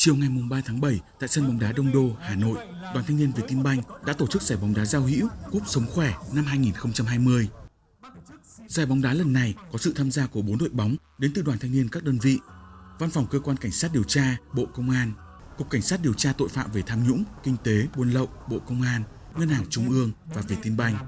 Chiều ngày 3 tháng 7 tại sân bóng đá Đông Đô, Hà Nội, Đoàn Thanh niên Vietinbank đã tổ chức giải bóng đá giao hữu Cúp Sống Khỏe năm 2020. Giải bóng đá lần này có sự tham gia của 4 đội bóng đến từ đoàn thanh niên các đơn vị, Văn phòng Cơ quan Cảnh sát điều tra, Bộ Công an, Cục Cảnh sát điều tra tội phạm về tham nhũng, kinh tế, buôn lậu, Bộ Công an, Ngân hàng Trung ương và Vietinbank.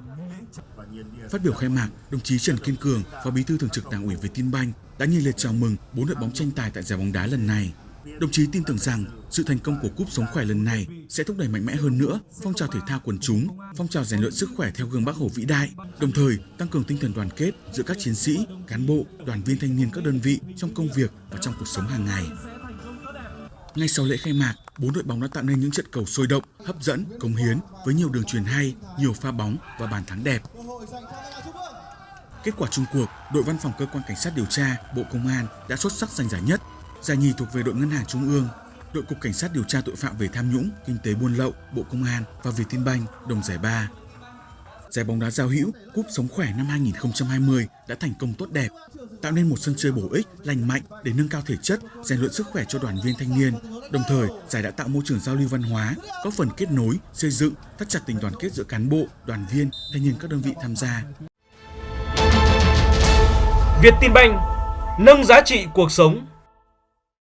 Phát biểu khai mạc, đồng chí Trần Kiên Cường, Phó Bí thư Thường trực Đảng ủy Vietinbank đã nhiệt liệt chào mừng bốn đội bóng tranh tài tại giải bóng đá lần này. Đồng chí tin tưởng rằng sự thành công của cúp sống khỏe lần này sẽ thúc đẩy mạnh mẽ hơn nữa phong trào thể thao quần chúng, phong trào rèn luyện sức khỏe theo gương Bác Hồ vĩ đại, đồng thời tăng cường tinh thần đoàn kết giữa các chiến sĩ, cán bộ, đoàn viên thanh niên các đơn vị trong công việc và trong cuộc sống hàng ngày. Ngay sau lễ khai mạc, bốn đội bóng đã tạo nên những trận cầu sôi động, hấp dẫn, cống hiến với nhiều đường truyền hay, nhiều pha bóng và bàn thắng đẹp. Kết quả chung cuộc, đội văn phòng cơ quan cảnh sát điều tra, Bộ Công an đã xuất sắc giành giải nhất. Giải nhì thuộc về đội Ngân hàng Trung ương, đội Cục Cảnh sát điều tra tội phạm về tham nhũng, kinh tế buôn lậu, Bộ Công an và Vietinbank đồng giải ba. Giải bóng đá giao hữu Cúp Sống Khỏe năm 2020 đã thành công tốt đẹp, tạo nên một sân chơi bổ ích, lành mạnh để nâng cao thể chất, rèn luyện sức khỏe cho đoàn viên thanh niên. Đồng thời, giải đã tạo môi trường giao lưu văn hóa, có phần kết nối, xây dựng, thắt chặt tình đoàn kết giữa cán bộ, đoàn viên, thanh niên các đơn vị tham gia. Việt Tin Banh nâng giá trị cuộc sống